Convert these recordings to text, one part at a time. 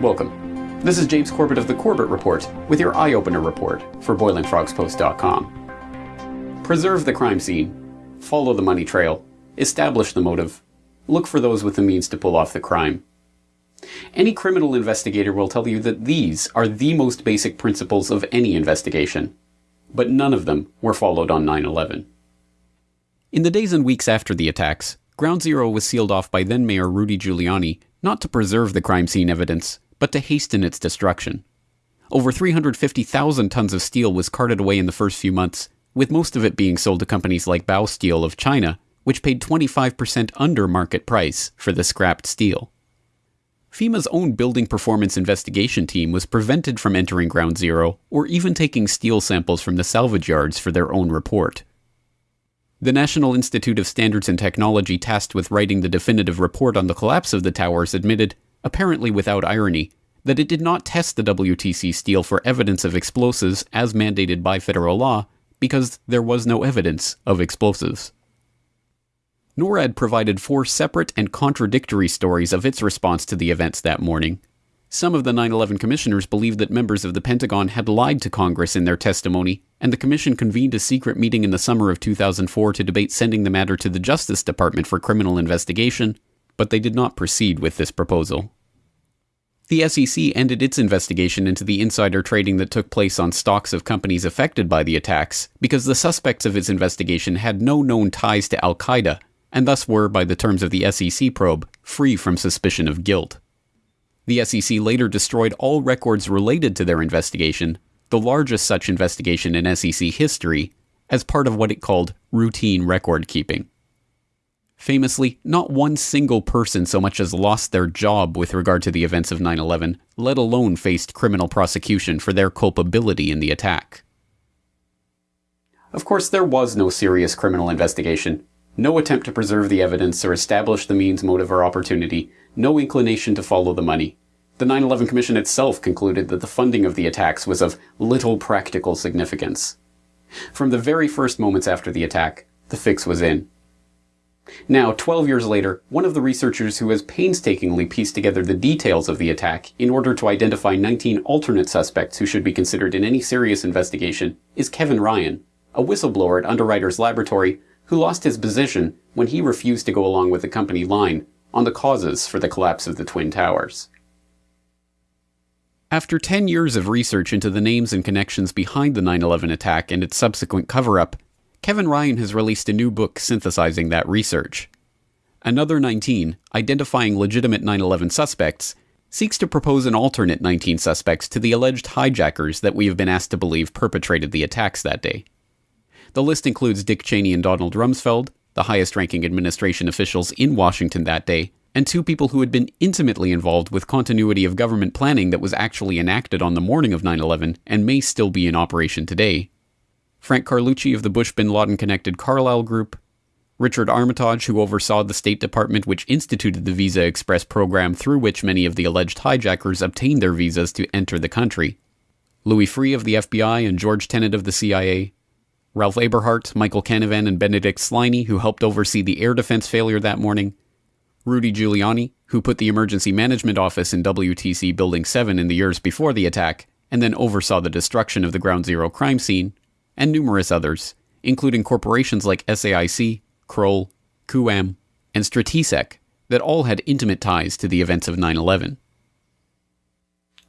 Welcome. This is James Corbett of the Corbett Report with your eye opener report for BoilingFrogsPost.com. Preserve the crime scene, follow the money trail, establish the motive, look for those with the means to pull off the crime. Any criminal investigator will tell you that these are the most basic principles of any investigation, but none of them were followed on 9 11. In the days and weeks after the attacks, Ground Zero was sealed off by then Mayor Rudy Giuliani not to preserve the crime scene evidence, but to hasten its destruction. Over 350,000 tons of steel was carted away in the first few months, with most of it being sold to companies like Baosteel of China, which paid 25% under market price for the scrapped steel. FEMA's own building performance investigation team was prevented from entering Ground Zero or even taking steel samples from the salvage yards for their own report. The National Institute of Standards and Technology, tasked with writing the definitive report on the collapse of the towers, admitted, apparently without irony, that it did not test the WTC steel for evidence of explosives as mandated by federal law because there was no evidence of explosives. NORAD provided four separate and contradictory stories of its response to the events that morning. Some of the 9 11 commissioners believed that members of the Pentagon had lied to Congress in their testimony, and the Commission convened a secret meeting in the summer of 2004 to debate sending the matter to the Justice Department for criminal investigation, but they did not proceed with this proposal. The SEC ended its investigation into the insider trading that took place on stocks of companies affected by the attacks because the suspects of its investigation had no known ties to Al Qaeda and thus were, by the terms of the SEC probe, free from suspicion of guilt. The SEC later destroyed all records related to their investigation, the largest such investigation in SEC history, as part of what it called routine record keeping. Famously, not one single person so much as lost their job with regard to the events of 9 11, let alone faced criminal prosecution for their culpability in the attack. Of course, there was no serious criminal investigation, no attempt to preserve the evidence or establish the means, motive, or opportunity. No inclination to follow the money. The 9 11 Commission itself concluded that the funding of the attacks was of little practical significance. From the very first moments after the attack, the fix was in. Now, 12 years later, one of the researchers who has painstakingly pieced together the details of the attack in order to identify 19 alternate suspects who should be considered in any serious investigation is Kevin Ryan, a whistleblower at Underwriters Laboratory who lost his position when he refused to go along with the company line on the causes for the collapse of the Twin Towers. After 10 years of research into the names and connections behind the 9 11 attack and its subsequent cover up, Kevin Ryan has released a new book synthesizing that research. Another 19, identifying legitimate 9 11 suspects, seeks to propose an alternate 19 suspects to the alleged hijackers that we have been asked to believe perpetrated the attacks that day. The list includes Dick Cheney and Donald Rumsfeld, the highest ranking administration officials in Washington that day, and two people who had been intimately involved with continuity of government planning that was actually enacted on the morning of 9 11 and may still be in operation today. Frank Carlucci of the Bush bin Laden connected Carlyle Group, Richard Armitage, who oversaw the State Department which instituted the Visa Express program through which many of the alleged hijackers obtained their visas to enter the country, Louis Freeh of the FBI and George Tenet of the CIA, Ralph Eberhart, Michael Canavan, and Benedict Sliney, who helped oversee the air defense failure that morning, Rudy Giuliani, who put the Emergency Management Office in WTC Building 7 in the years before the attack, and then oversaw the destruction of the Ground Zero crime scene, and numerous others, including corporations like SAIC, Kroll, KuwAm, and Stratesec, that all had intimate ties to the events of 9 11.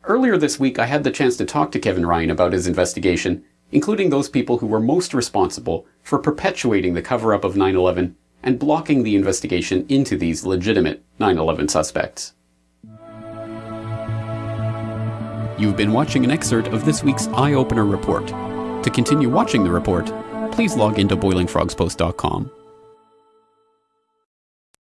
Earlier this week, I had the chance to talk to Kevin Ryan about his investigation including those people who were most responsible for perpetuating the cover up of 9 11 and blocking the investigation into these legitimate 9 11 suspects. You've been watching an excerpt of this week's Eye Opener report. To continue watching the report, please log into boilingfrogspost.com.